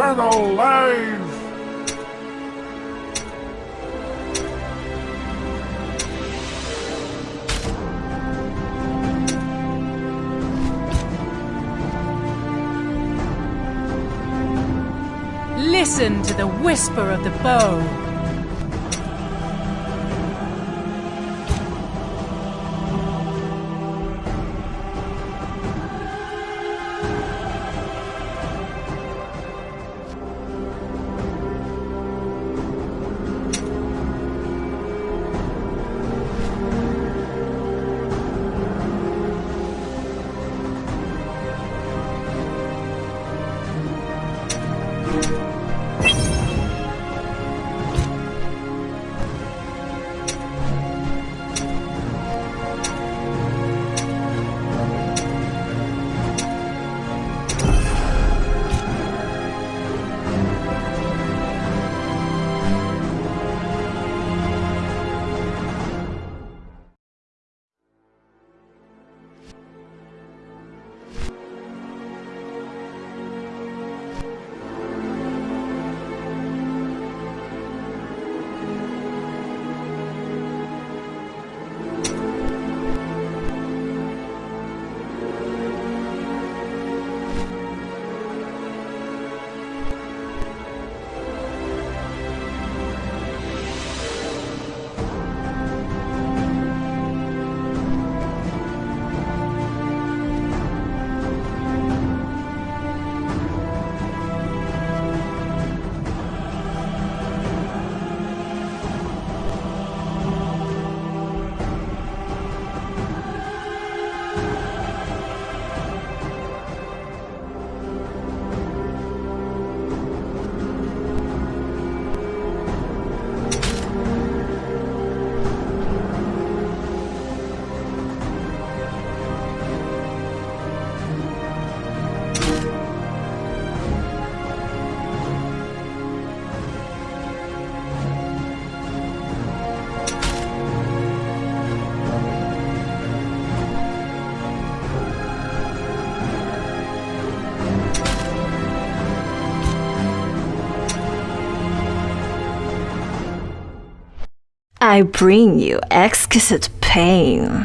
Eternal life! Listen to the whisper of the bow. I bring you exquisite pain.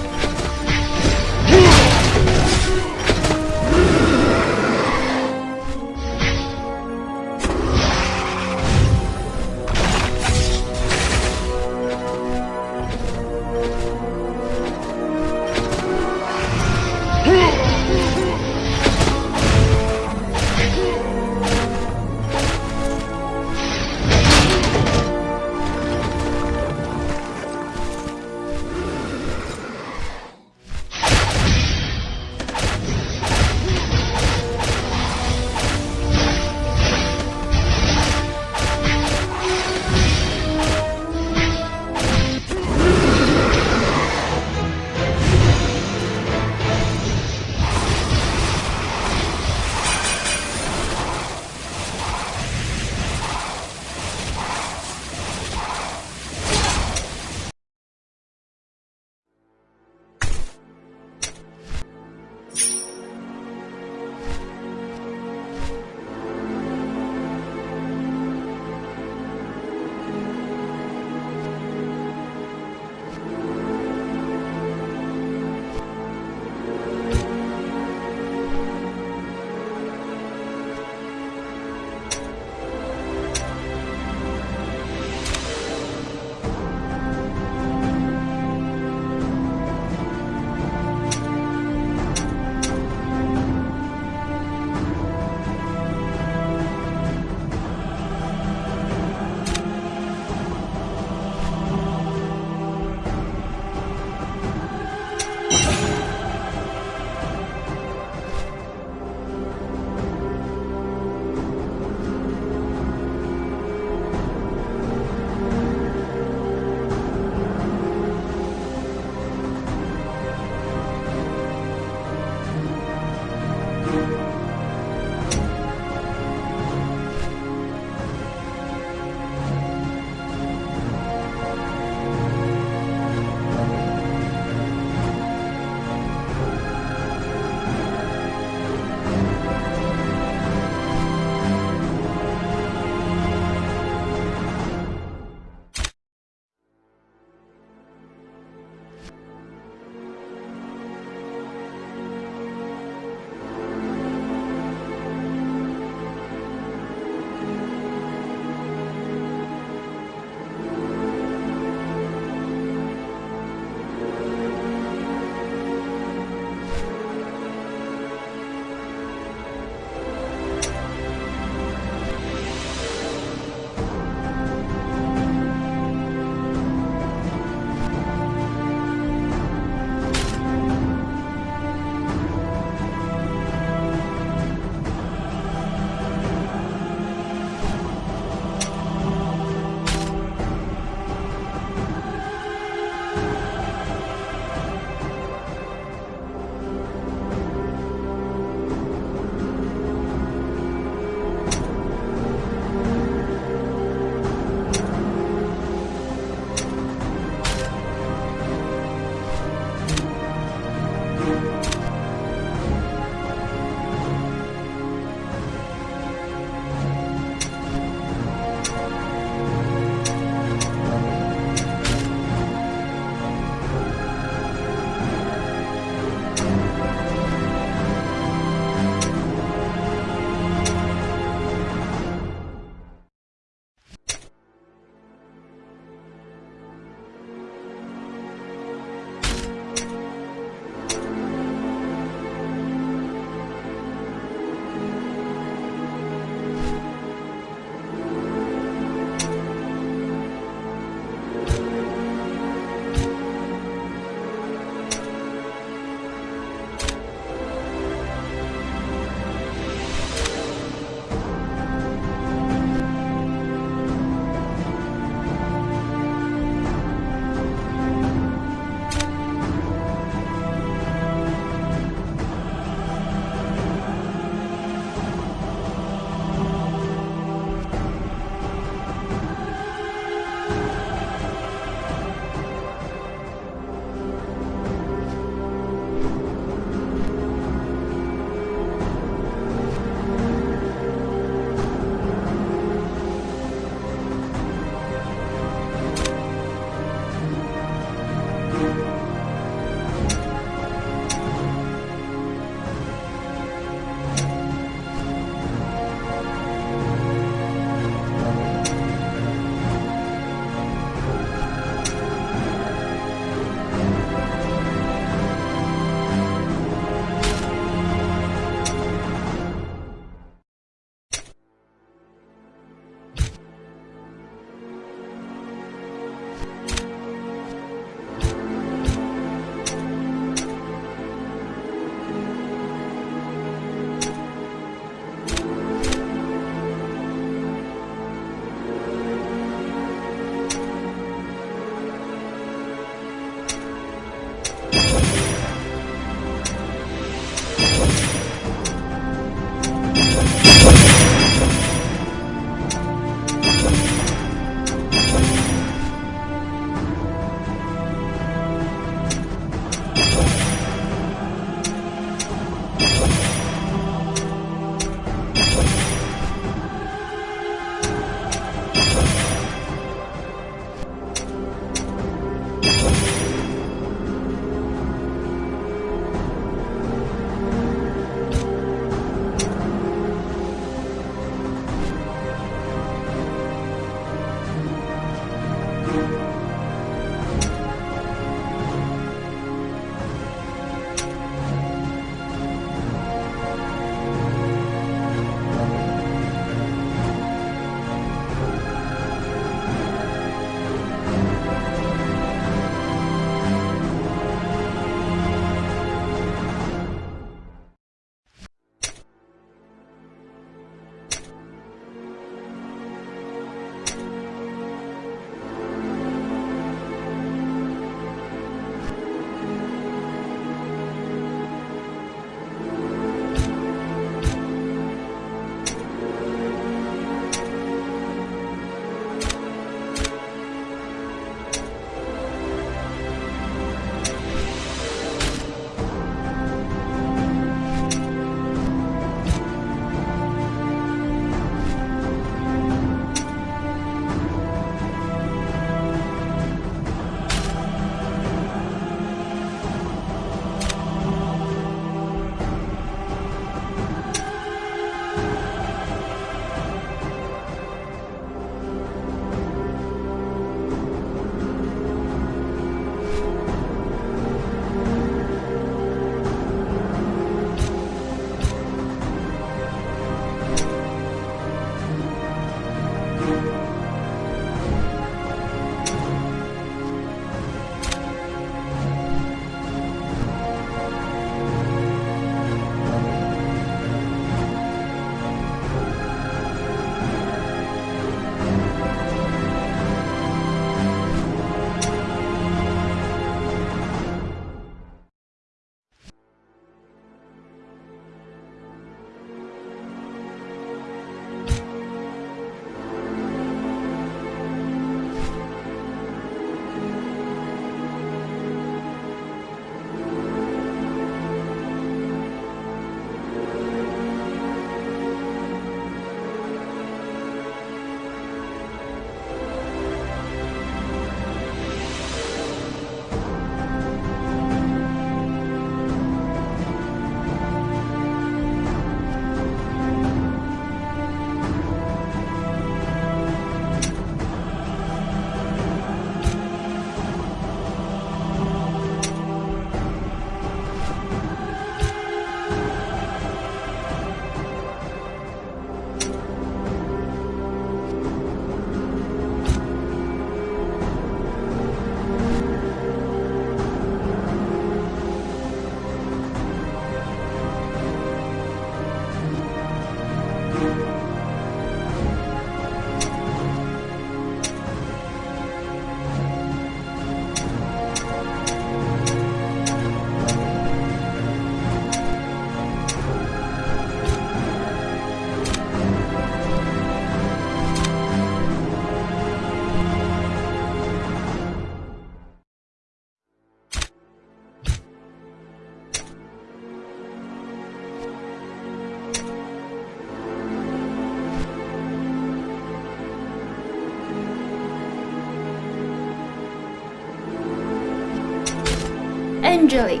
Angelic,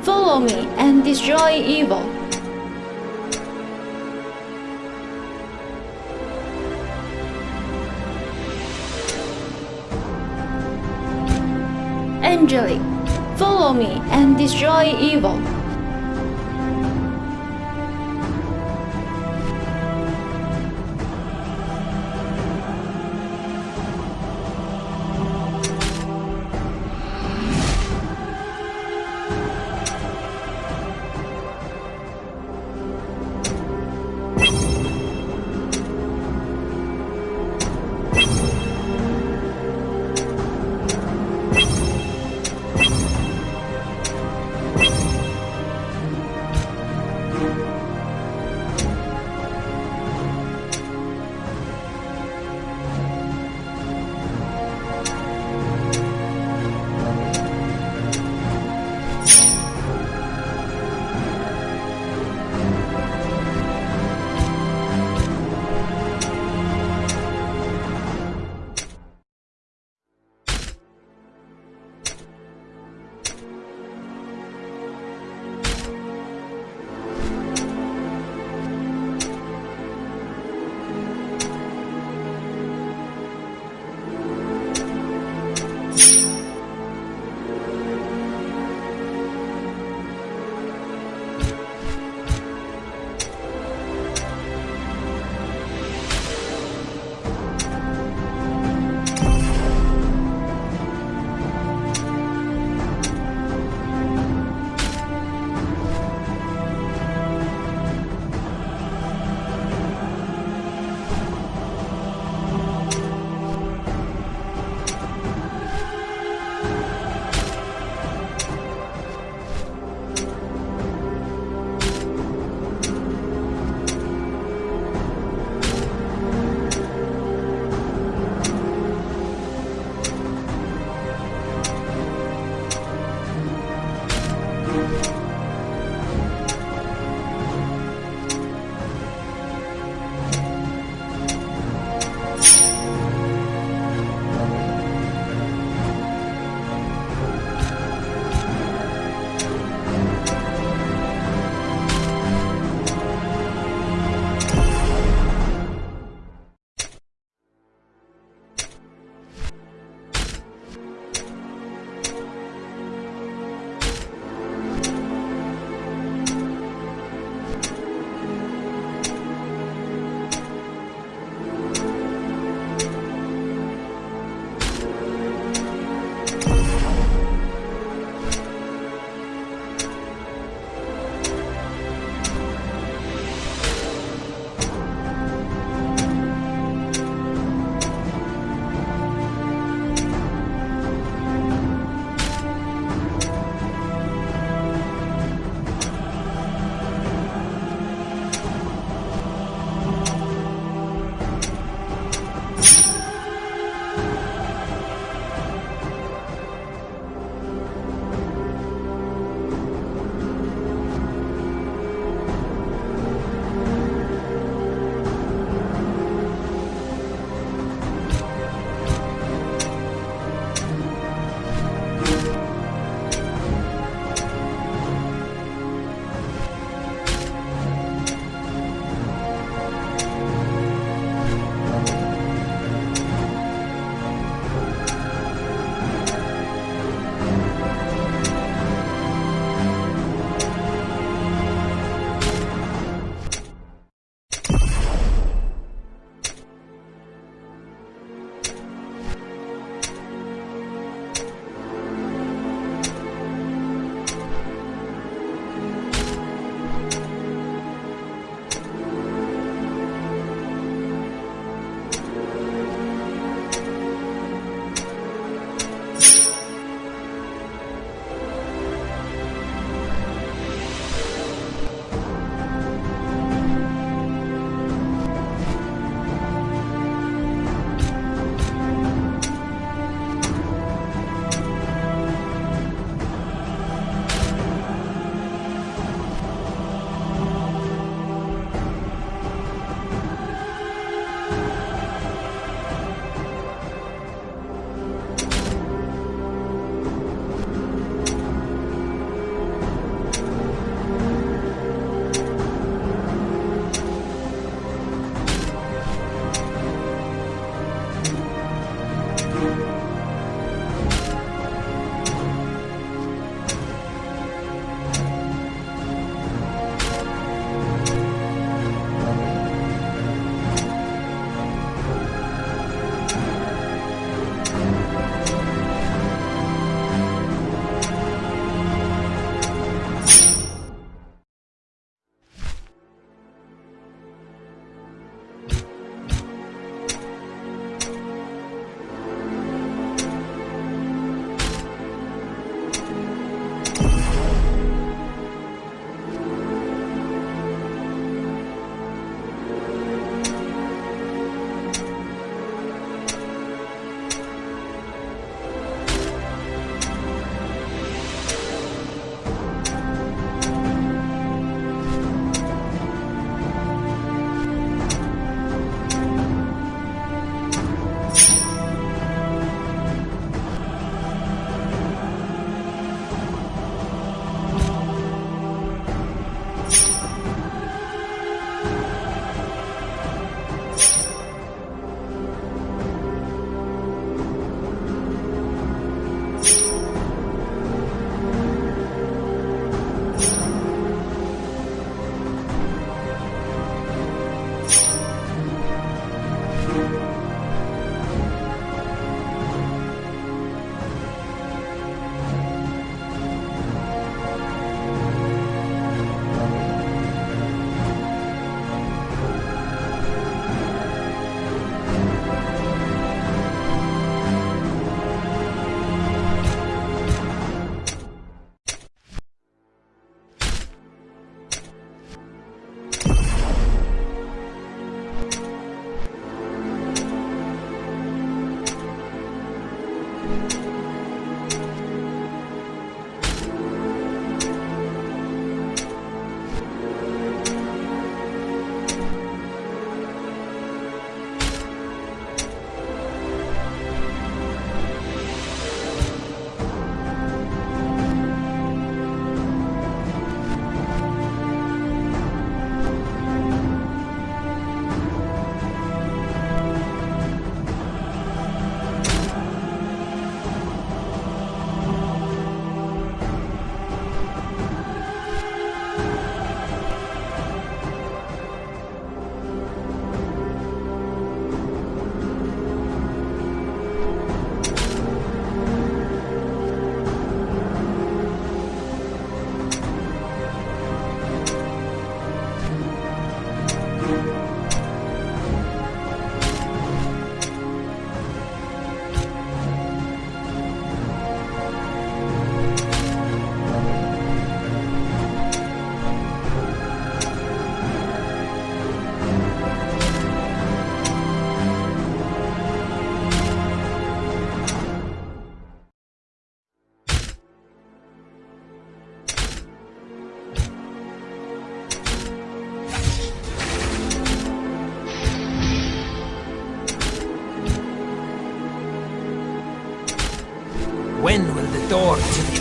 follow me and destroy evil. Angelic, follow me and destroy evil.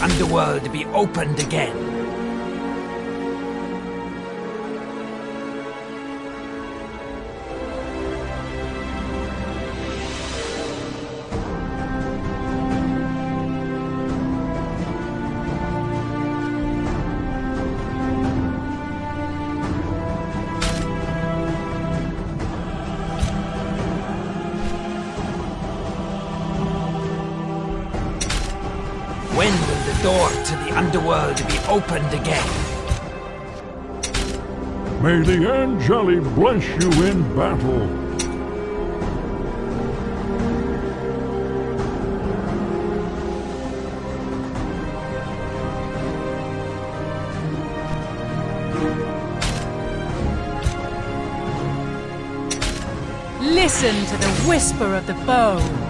Underworld be opened again? Opened again? May the Angeli bless you in battle. Listen to the whisper of the bone.